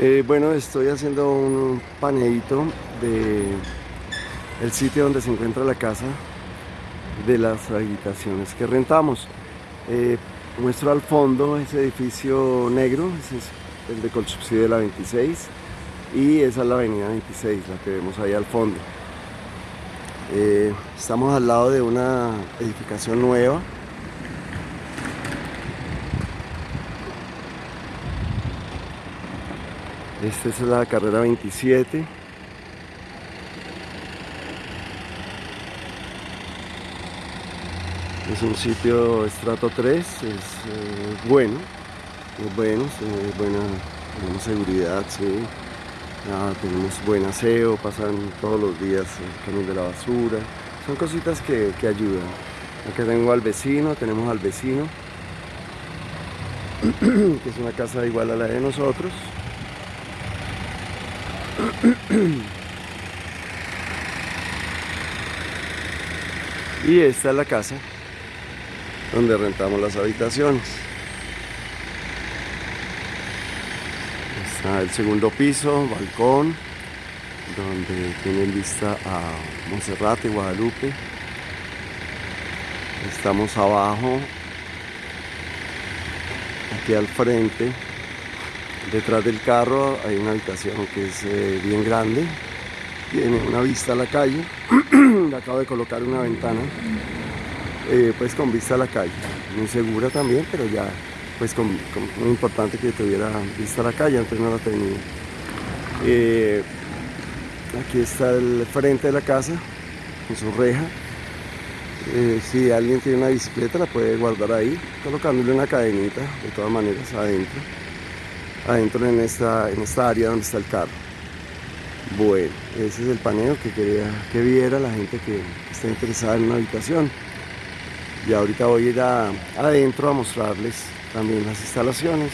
Eh, bueno, estoy haciendo un paneíto de el sitio donde se encuentra la casa de las habitaciones que rentamos. Eh, muestro al fondo ese edificio negro, ese es el de Colsubsidio de la 26 y esa es la avenida 26, la que vemos ahí al fondo. Eh, estamos al lado de una edificación nueva Esta es la carrera 27. Es un sitio estrato 3, es eh, bueno, es bueno, es buena, tenemos seguridad, sí. tenemos buen aseo, pasan todos los días el camión de la basura. Son cositas que, que ayudan. Aquí tengo al vecino, tenemos al vecino, que es una casa igual a la de nosotros. Y esta es la casa donde rentamos las habitaciones. Está el segundo piso, balcón, donde tienen vista a Monserrate, Guadalupe. Estamos abajo, aquí al frente, Detrás del carro hay una habitación que es eh, bien grande, tiene una vista a la calle, le acabo de colocar una ventana, eh, pues con vista a la calle, muy segura también, pero ya pues con, muy importante que tuviera vista a la calle, antes no la tenía. Eh, aquí está el frente de la casa, con su reja, si alguien tiene una bicicleta la puede guardar ahí, colocándole una cadenita, de todas maneras adentro adentro en esta, en esta área donde está el carro. Bueno, ese es el paneo que quería que viera la gente que está interesada en una habitación. Y ahorita voy a ir adentro a mostrarles también las instalaciones.